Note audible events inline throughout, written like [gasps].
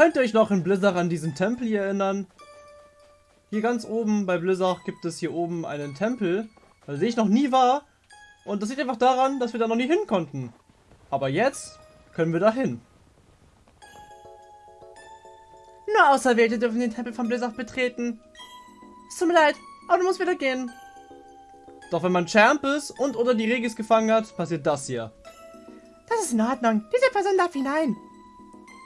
Könnt ihr euch noch in Blizzard an diesen Tempel hier erinnern? Hier ganz oben bei Blizzard gibt es hier oben einen Tempel, bei dem ich noch nie war. Und das liegt einfach daran, dass wir da noch nie hin konnten. Aber jetzt können wir da hin. Nur Auserwählte dürfen den Tempel von Blizzard betreten. Es tut mir leid, aber du musst wieder gehen. Doch wenn man Champ ist und oder die Regis gefangen hat, passiert das hier. Das ist in Ordnung. Diese Person darf hinein.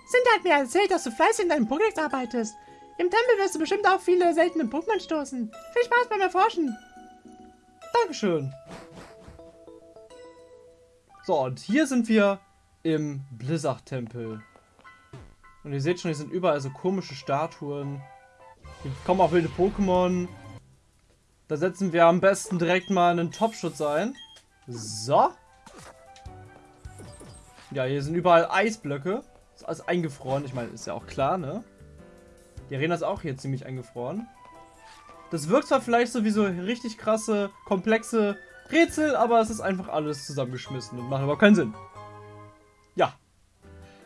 Sind hat mir erzählt, dass du fleißig in deinem Pokédex arbeitest. Im Tempel wirst du bestimmt auch viele seltene Pokémon stoßen. Viel Spaß beim Erforschen. Dankeschön. So, und hier sind wir im Blizzard-Tempel. Und ihr seht schon, hier sind überall so komische Statuen. Hier kommen auch wilde Pokémon. Da setzen wir am besten direkt mal einen Topschutz ein. So. Ja, hier sind überall Eisblöcke. Ist alles eingefroren. Ich meine, ist ja auch klar, ne? Die Arena ist auch hier ziemlich eingefroren. Das wirkt zwar vielleicht so wie so richtig krasse, komplexe Rätsel, aber es ist einfach alles zusammengeschmissen und macht aber keinen Sinn. Ja.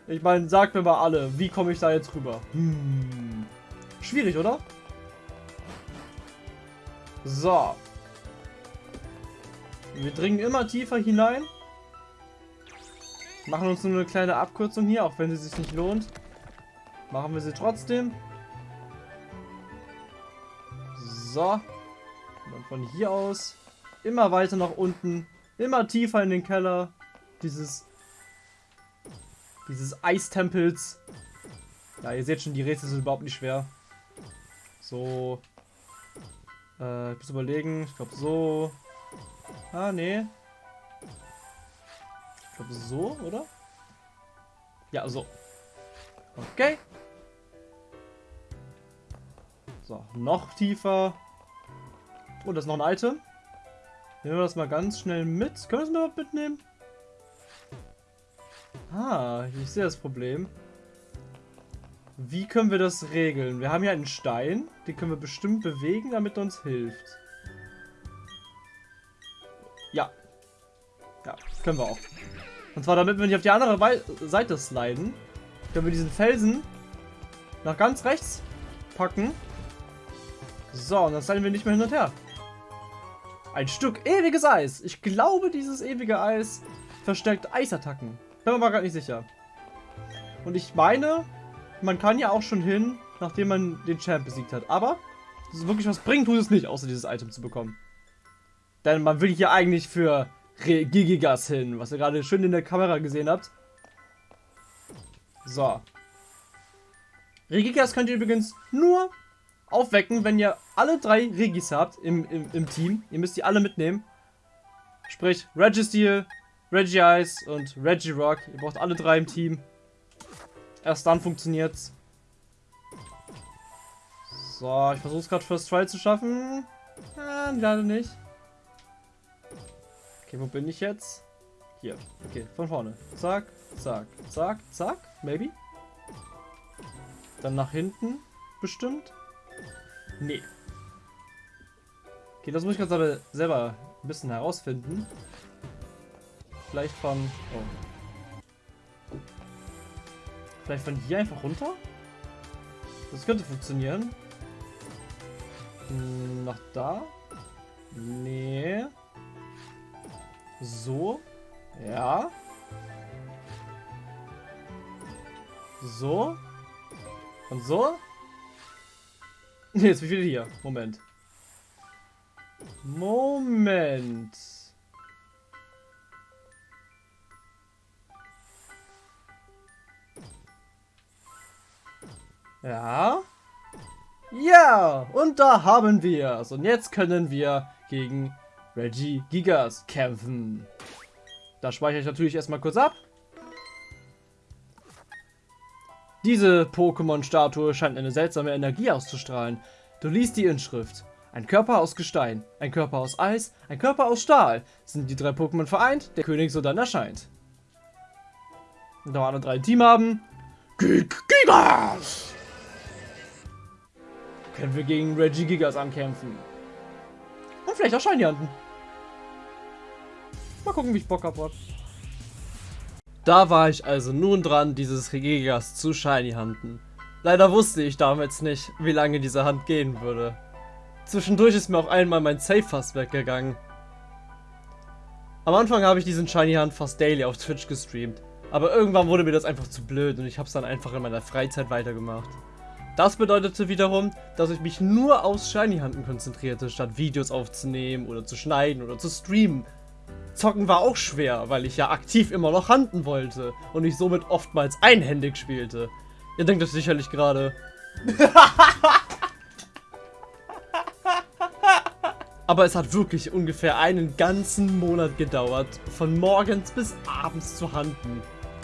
Ich meine, sagt mir mal alle, wie komme ich da jetzt rüber? Hm. Schwierig, oder? So. Wir dringen immer tiefer hinein. Machen uns nur eine kleine Abkürzung hier, auch wenn sie sich nicht lohnt. Machen wir sie trotzdem. So. Und dann von hier aus immer weiter nach unten. Immer tiefer in den Keller. Dieses dieses Eistempels. Ja, ihr seht schon, die Rätsel sind überhaupt nicht schwer. So. Äh, ich muss überlegen. Ich glaube so. Ah, nee. Ich glaube so, oder? Ja, so. Okay. So, noch tiefer. Oh, das ist noch ein Item. Nehmen wir das mal ganz schnell mit. Können wir das mal mitnehmen? Ah, ich sehe das Problem. Wie können wir das regeln? Wir haben hier einen Stein. Den können wir bestimmt bewegen, damit er uns hilft. Ja. Ja, können wir auch. Und zwar damit wir nicht auf die andere Seite sliden, können wir diesen Felsen nach ganz rechts packen. So, und dann sliden wir nicht mehr hin und her. Ein Stück ewiges Eis. Ich glaube, dieses ewige Eis verstärkt Eisattacken. Bin mir aber gar nicht sicher. Und ich meine, man kann ja auch schon hin, nachdem man den Champ besiegt hat. Aber, das ist wirklich was bringt, tut es nicht, außer dieses Item zu bekommen. Denn man will hier eigentlich für Gigigas hin, was ihr gerade schön in der Kamera gesehen habt. So. Regigas könnt ihr übrigens nur aufwecken, wenn ihr alle drei Regis habt im, im, im Team. Ihr müsst die alle mitnehmen. Sprich, Registeel, Regice und Regirock. Ihr braucht alle drei im Team. Erst dann funktioniert's. So, ich versuche es gerade First Try zu schaffen. Ah, leider nicht. Okay, wo bin ich jetzt? Hier. Okay, von vorne. Zack, zack, zack, zack. Maybe. Dann nach hinten. Bestimmt. Nee. Okay, das muss ich gerade selber ein bisschen herausfinden. Vielleicht von... Oh. Vielleicht von hier einfach runter? Das könnte funktionieren. Hm, nach da? Nee. So. Ja. So. Und so. [laughs] Jetzt wie viele hier? Moment. Moment. Ja. Ja, und da haben wir es. Und jetzt können wir gegen Reggie Gigas kämpfen. Da speichere ich natürlich erstmal kurz ab. Diese Pokémon-Statue scheint eine seltsame Energie auszustrahlen. Du liest die Inschrift. Ein Körper aus Gestein, ein Körper aus Eis, ein Körper aus Stahl. Sind die drei Pokémon vereint, der König so dann erscheint. Und da wir alle drei ein Team haben. Gigas! Können wir gegen Reggie Gigas ankämpfen. Und vielleicht auch Shiny Hunten. Mal gucken, wie ich Bock habe. Da war ich also nun dran, dieses Regigas zu Shiny Hunten. Leider wusste ich damals nicht, wie lange diese Hand gehen würde. Zwischendurch ist mir auch einmal mein Safe fast weggegangen. Am Anfang habe ich diesen Shiny Hand fast daily auf Twitch gestreamt. Aber irgendwann wurde mir das einfach zu blöd und ich habe es dann einfach in meiner Freizeit weitergemacht. Das bedeutete wiederum, dass ich mich nur aufs Shiny Hunten konzentrierte, statt Videos aufzunehmen oder zu schneiden oder zu streamen. Zocken war auch schwer, weil ich ja aktiv immer noch handen wollte und ich somit oftmals einhändig spielte. Ihr denkt das sicherlich gerade. [laughs] Aber es hat wirklich ungefähr einen ganzen Monat gedauert, von morgens bis abends zu handen.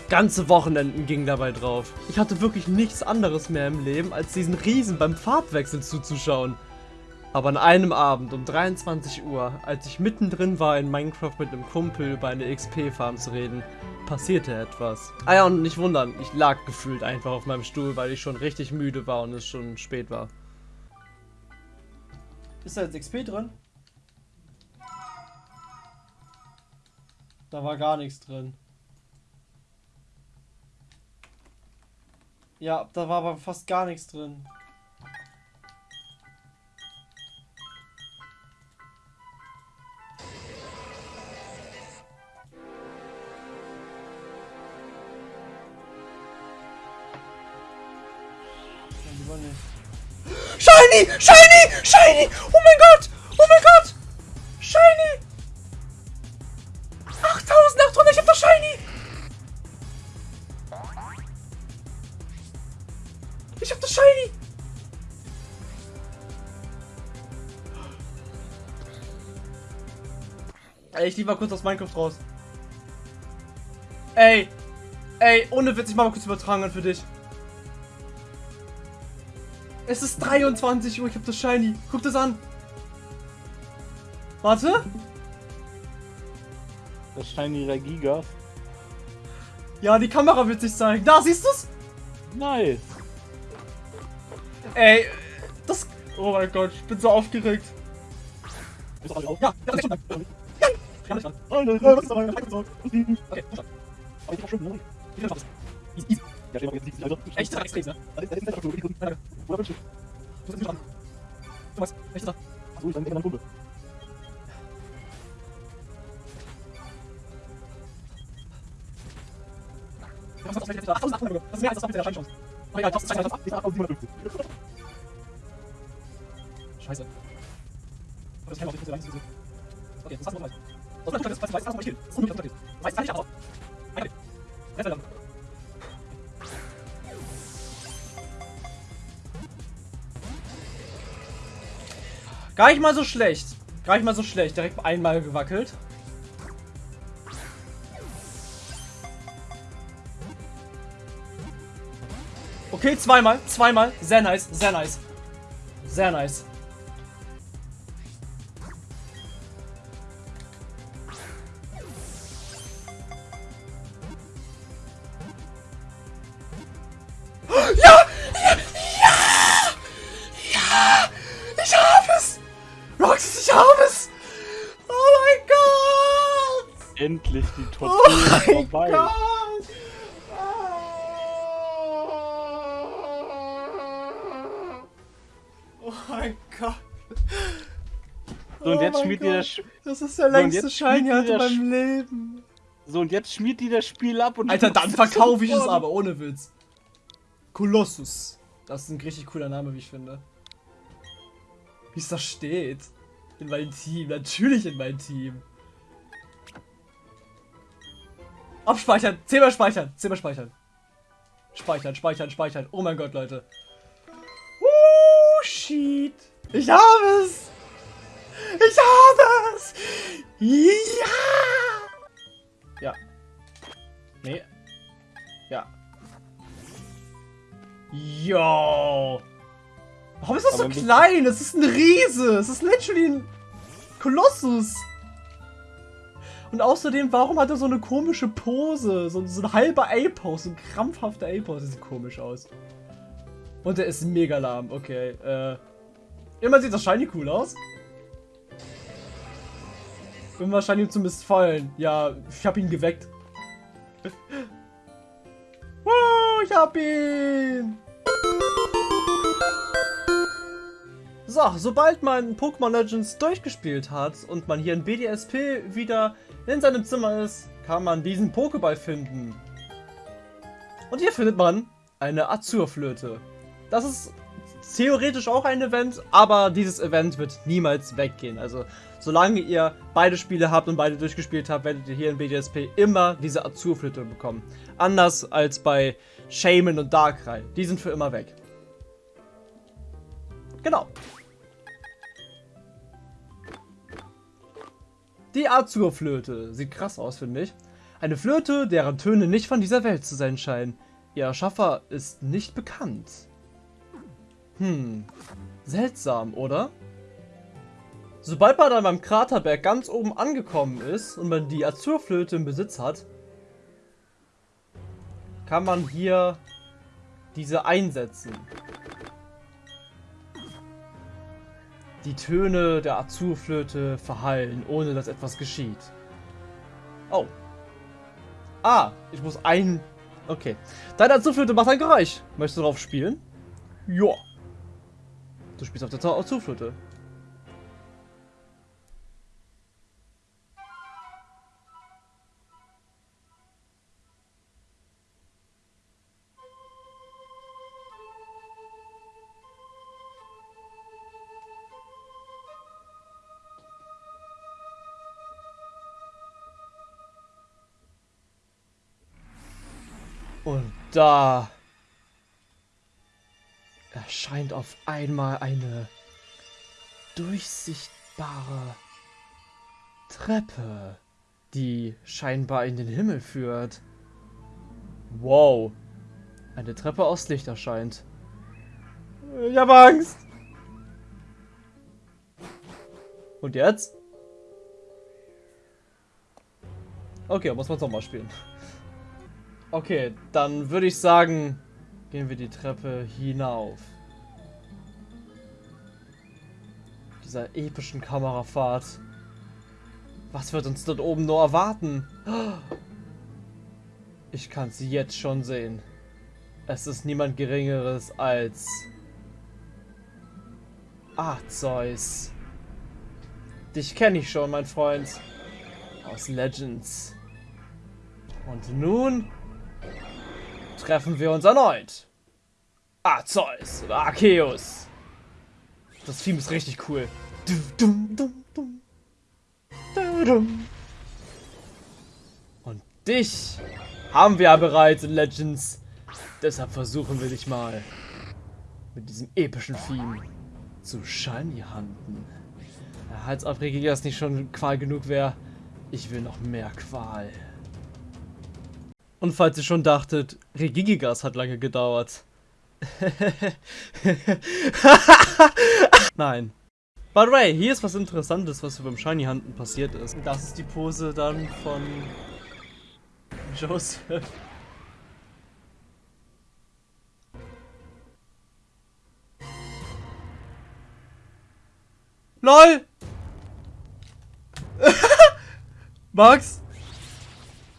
Ganze Wochenenden ging dabei drauf. Ich hatte wirklich nichts anderes mehr im Leben, als diesen Riesen beim Farbwechsel zuzuschauen. Aber an einem Abend um 23 Uhr, als ich mittendrin war in Minecraft mit einem Kumpel über eine XP-Farm zu reden, passierte etwas. Ah ja, und nicht wundern, ich lag gefühlt einfach auf meinem Stuhl, weil ich schon richtig müde war und es schon spät war. Ist da jetzt XP drin? Da war gar nichts drin. Ja, da war aber fast gar nichts drin. Shiny! Shiny! Shiny! Oh mein Gott! Oh mein Gott! Shiny! 8800! Ich hab das Shiny! Ich hab das Shiny! Ey, ich lief mal kurz aus Minecraft raus. Ey! Ey, ohne Witz, ich mach mal kurz übertragen für dich. Es ist 23 Uhr, ich hab das Shiny. Guck das an. Warte. Das Shiny Regigas. Ja, die Kamera wird sich zeigen. Da, siehst du's? Nice. Ey, das... Oh mein Gott, ich bin so aufgeregt. Ja. Ja, kann ich an. Okay, Echt, ist extrem, ne? Du bist nicht dran. Du weißt, echt da. Achso, ich bin dein Kumpel. Das ist mehr als das Doppelte der Scheinchance. Aber egal, das ist 8750. Scheiße. Das kann auch nicht, ist Okay, das hast du noch gleich. Das ist das ist das ist das ist das ist Weiß kann ich aber. Okay. Gar nicht mal so schlecht. Gar nicht mal so schlecht. Direkt einmal gewackelt. Okay, zweimal. Zweimal. Sehr nice. Sehr nice. Sehr nice. Endlich die Oh Tortur mein vorbei. Gott! Oh mein Gott! So, und Oh jetzt schmiert ihr Gott. das Sch- Das ist der längste Schein hatte ihr das beim Leben. So, und jetzt schmiert die das Spiel ab und. Alter, dann verkaufe ich es aber, ohne Witz. Kolossus. Das ist ein richtig cooler Name, wie ich finde. Wie es da steht. In mein Team. Natürlich in mein Team. Abspeichern. Zehnmal speichern. Zehnmal speichern. Speichern, speichern, speichern. Oh mein Gott, Leute. Uh, shit. Ich habe es. Ich habe es. Ja. Ja. Nee. Ja. Yo. Warum ist das so Aber mit- klein? Es ist ein Riese. Es ist literally ein Kolossus. Und außerdem, warum hat er so eine komische Pose? So, so ein halber A-Pose, so ein krampfhafter A-Pose. Sieht komisch aus. Und der ist mega lahm. Okay, äh. Immer sieht das Shiny cool aus. Irgendwann scheint ihm zu missfallen. Ja, ich hab ihn geweckt. [laughs] Woo, ich hab ihn! So, sobald man Pokémon Legends durchgespielt hat und man hier in BDSP wieder in seinem Zimmer ist, kann man diesen Pokéball finden. Und hier findet man eine Azurflöte. Das ist theoretisch auch ein Event, aber dieses Event wird niemals weggehen. Also solange ihr beide Spiele habt und beide durchgespielt habt, werdet ihr hier in BDSP immer diese Azurflöte bekommen. Anders als bei Shaman und Darkrai. Die sind für immer weg. Genau. Die Azurflöte. Sieht krass aus, finde ich. Eine Flöte, deren Töne nicht von dieser Welt zu sein scheinen. Ihr Erschaffer ist nicht bekannt. Hm, seltsam, oder? Sobald man dann beim Kraterberg ganz oben angekommen ist und man die Azurflöte im Besitz hat, kann man hier diese einsetzen. Die Töne der Azurflöte verhallen, ohne dass etwas geschieht. Oh. Ah, ich muss ein... Okay. Deine Azurflöte macht ein Geräusch. Möchtest du drauf spielen? Ja. Du spielst auf der Azurflöte. Da erscheint auf einmal eine durchsichtbare Treppe, die scheinbar in den Himmel führt. Wow. Eine Treppe aus Licht erscheint. Ich habe Angst. Und jetzt? Okay, muss man es nochmal spielen. Okay, dann würde ich sagen, gehen wir die Treppe hinauf. Dieser epischen Kamerafahrt. Was wird uns dort oben nur erwarten? [gasps] Ich kann sie jetzt schon sehen. Es ist niemand Geringeres als... Arceus. Dich kenne ich schon, mein Freund. Aus Legends. Und nun treffen wir uns erneut. Arceus oder Arceus. Das Team ist richtig cool. Und dich haben wir ja bereits in Legends. Deshalb versuchen wir dich mal mit diesem epischen Theme zu shiny handen. Als ob Regigas nicht schon Qual genug wäre, ich will noch mehr Qual. Und falls ihr schon dachtet, Regigigas hat lange gedauert. [laughs] Nein. By the way, hier ist was Interessantes, was beim Shiny Handen passiert ist. Das ist die Pose dann von Joseph. LOL! [laughs] Max?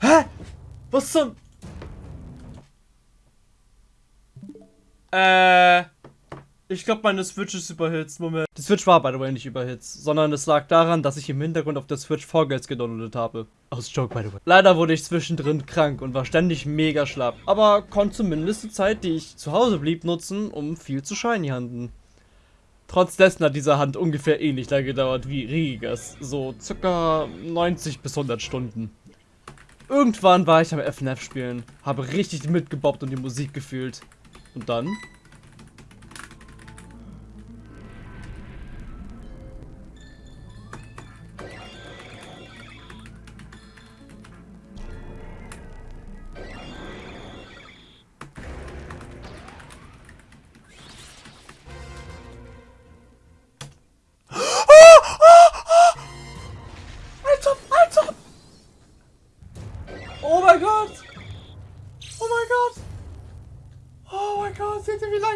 Hä? Was zum... Äh... Ich glaube, meine Switch ist überhitzt. Moment. Die Switch war, by the way, nicht überhitzt. Sondern es lag daran, dass ich im Hintergrund auf der Switch Vorgels gedownloadet habe. Aus Joke, by the way. Leider wurde ich zwischendrin krank und war ständig mega schlapp. Aber konnte zumindest die Zeit, die ich zu Hause blieb, nutzen, um viel zu shiny handen. Trotz dessen hat diese Hand ungefähr ähnlich lange gedauert wie Rigas. So circa 90 bis 100 Stunden. Irgendwann war ich am FNF spielen, habe richtig mitgebobbt und die Musik gefühlt. Und dann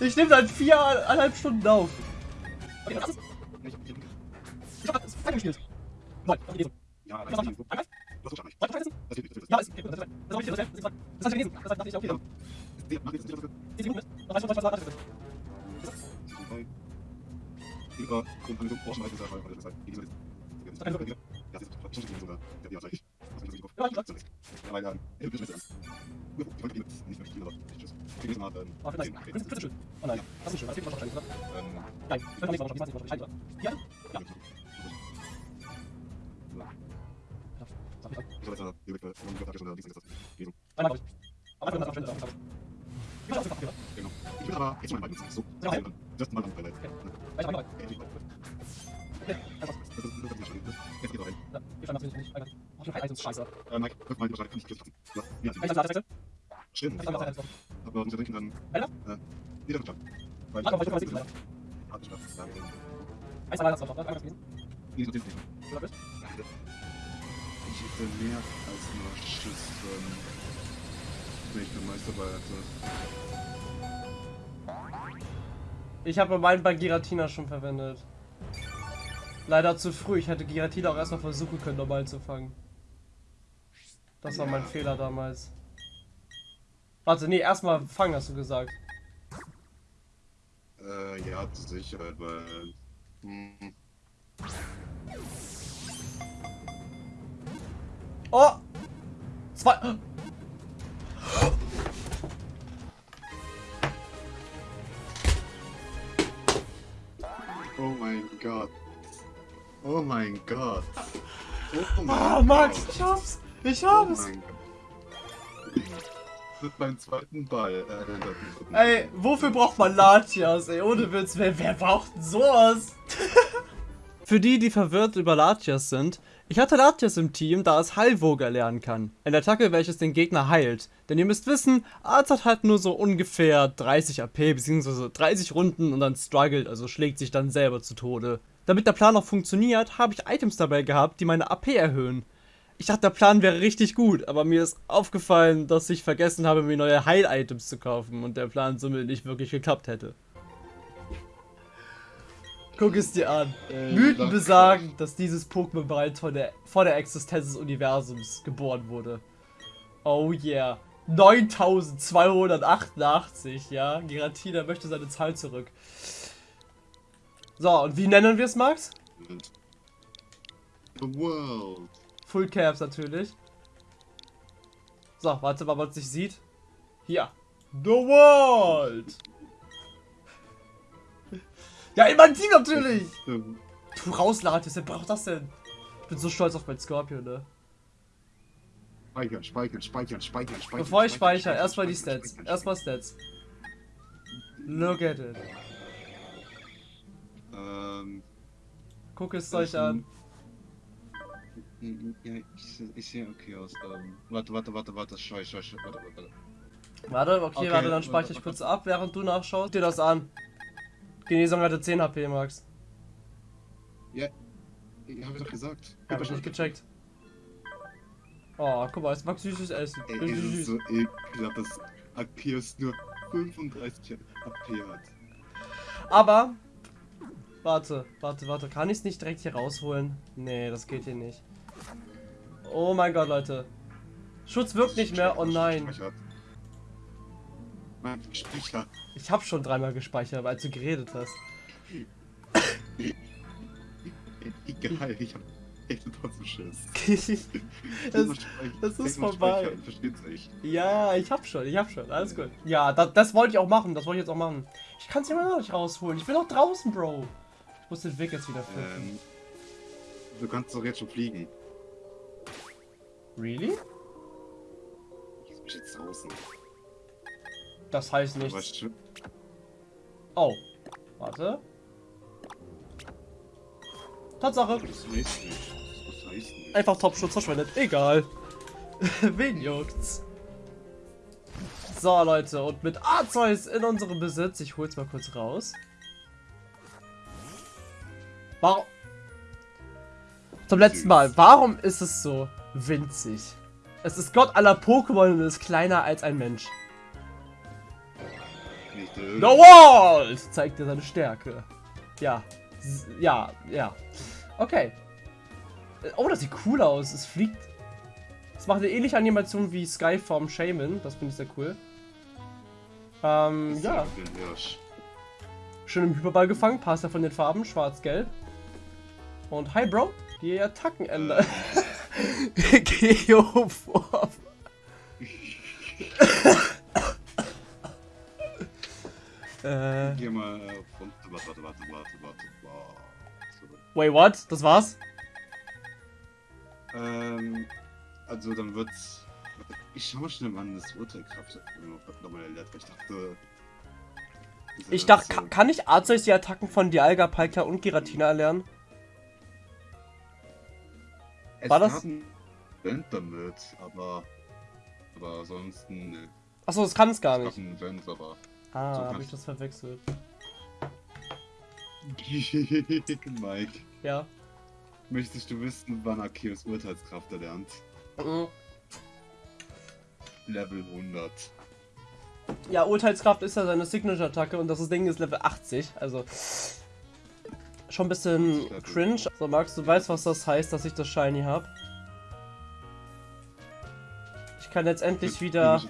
Ich nehme seit viereinhalb Stunden auf. Ich hab das Fall gespielt. Nein, das gelesen. Ja, das ist Das ist Das ist Das ist Ja, das ist Das ist Das ist Das ist Das ist Das dachte ich auch wieder. Das ist Das Das ist Das ist über Grundhandlung forschen, weil das ist halt, das ist halt, das ist halt, das ist das ist schon so sogar, der Bier hat ich, was mich das nicht auf, das ist, weil, äh, du bist mir das ernst. Ich wollte die nicht mehr spielen, aber ich gelesen habe. Oh, vielleicht. Künstlerschild. Oh nein, das ist schön. Das fehlt wahrscheinlich, oder? Ähm. Nein, ich kann nicht wahrscheinlich. Ich weiß nicht wahrscheinlich. Halt, Ja? Ja. Ich habe jetzt eine Bibel-Version gelesen. Einmal, glaube ich. Aber ich bin das auch schön. Ich bin auch schon Genau. Ich bin aber jetzt schon mein Bein. So. Ja, ja. Das mal dann bei Leid. Ich habe noch Jetzt geht's rein. Ja, wir schauen äh, das nicht. Ach, du Heizungsscheiße. Äh, Mike, fünfmal die Bescheid. Kann ich gleich. Ja, ich lasse Ladewechsel. Stimmt. Ich lasse Ladewechsel. Aber muss ja denken, dann, äh, wieder schon. Weil, ich weiß nicht, Hat. Ja, okay. Eins allein hast du noch? Einmal das gelesen. Nee, so nicht. Oder bist? Ich hätte mehr als nur Schiss, wenn ich den Meister bei hatte. Ich habe meinen bei Giratina schon verwendet. Leider zu früh. Ich hätte Giratina auch erstmal versuchen können, normal zu fangen. Das war mein. Fehler damals. Warte, nee, erstmal fangen, hast du gesagt. Äh, ja, zur Sicherheit, weil, hm, Oh! Zwei. [gasps] oh mein Gott. Oh mein Gott. Oh mein Ah, Max, Gott. ich hab's! Ich Oh hab's! mein Gott. Mit meinem zweiten Ball. Äh, das ist- Ey, wofür braucht man Latias, ey? Ohne Witz, wer, wer braucht denn sowas? [laughs] Für die, die verwirrt über Latias sind, ich hatte Latias im Team, da es Heilwoge erlernen kann. Eine Attacke, welches den Gegner heilt. Denn ihr müsst wissen, Arzt hat halt nur so ungefähr 30 AP, beziehungsweise 30 Runden und dann struggelt, also schlägt sich dann selber zu Tode. Damit der Plan auch funktioniert, habe ich Items dabei gehabt, die meine AP erhöhen. Ich dachte, der Plan wäre richtig gut, aber mir ist aufgefallen, dass ich vergessen habe, mir neue Heil-Items zu kaufen und der Plan somit nicht wirklich geklappt hätte. Guck es dir an. Äh, Mythen besagen, dass dieses Pokémon bereits vor der, vor der Existenz des Universums geboren wurde. Oh yeah. 9288, ja. Giratina möchte seine Zahl zurück. So, und wie nennen wir es, Max? The world. Full Caps natürlich. So, warte mal, was sich sieht. Hier. The World! Ja, in mein Team natürlich! Ähm, Tu raus, Latius, wer braucht das denn? Ich bin so stolz auf mein Scorpion, ne? Speichern, speichern, speichern, speichern, speichern. Bevor ich speichere, erstmal die Stats. Erstmal Stats. Look at it. Ähm, Guck es euch an. Ja, ich, ich sehe okay aus. Ähm, warte, warte, warte, warte, scheu, scheu, scheu, warte, warte. Warte, okay, Okay, warte, dann speichere ich kurz ab, während du nachschaust. Guck dir das an. Genesung hatte 10 HP, Max. Ja, ich habe doch gesagt. Hab ich nicht gecheckt. Oh, guck mal, es mag süßes Essen. Ey, Richtig es ist süß. so ekelhaft, dass Arceus nur 35 AP hat. Aber. Warte, warte, warte. Kann ich es nicht direkt hier rausholen? Nee, das geht hier nicht. Oh mein Gott, Leute. Schutz wirkt nicht mehr. Oh nein. Ich habe schon dreimal gespeichert, als du geredet hast. Egal, ich hab echt trotzdem Schiss. das, [laughs] das ist vorbei. ja, ich hab schon, ich hab schon. Alles gut. Ja, das, das wollte ich auch machen. Das wollte ich jetzt auch machen. Ich kann es immer noch nicht rausholen. Ich bin doch draußen, Bro. Ich muss den Weg jetzt wieder finden. Ähm, du kannst doch jetzt schon fliegen. Really? Ich bin jetzt draußen. Das heißt nichts. ich, Oh. Warte. Tatsache. das heißt nicht. Das heißt nicht. Einfach Topschutz verschwendet. Egal. [laughs] Wen juckt's? So, Leute, und mit Arceus in unserem Besitz. Ich hol's mal kurz raus. Warum? Zum letzten Mal. Warum ist es so winzig? Es ist Gott aller Pokémon und ist kleiner als ein Mensch. The äh, Wall zeigt dir seine Stärke. Ja. Ja, ja. Okay. Äh, Oh, das sieht cool aus. Es fliegt. Es macht eine ähnliche Animation wie Skyform Shaman. Das finde ich sehr cool. Ähm, ja. Schön im Hyperball gefangen. Passt ja von den Farben. Schwarz-Gelb. Und hi, Bro. Die Attacken ändern. Geoform. äh. Geh mal runter. Warte, warte, warte, warte, warte. Wait, what? Das war's? Ähm, also dann wird's. Ich schau mal schnell, wann das Urteilkraft nochmal erlernt, weil ich dachte. Ich dachte, ganze- ka- kann ich Arceus die Attacken von Dialga, Palkia und Giratina erlernen? Es war das- gab ein Event damit, aber. Aber ansonsten. Ne. Achso, das kann es gar Es gab nicht. ein Event, aber. Ah, so habe ich das verwechselt. [laughs] Mike, Ja. möchtest du wissen, wann Arceus Urteilskraft erlernt? Mhm. Level 100. Ja, Urteilskraft ist ja seine Signature-Attacke und das Ding ist Level 80, also schon ein bisschen cringe. So, Max, du weißt, was das heißt, dass ich das Shiny habe. Ich kann jetzt endlich wieder,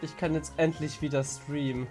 ich kann jetzt endlich wieder streamen.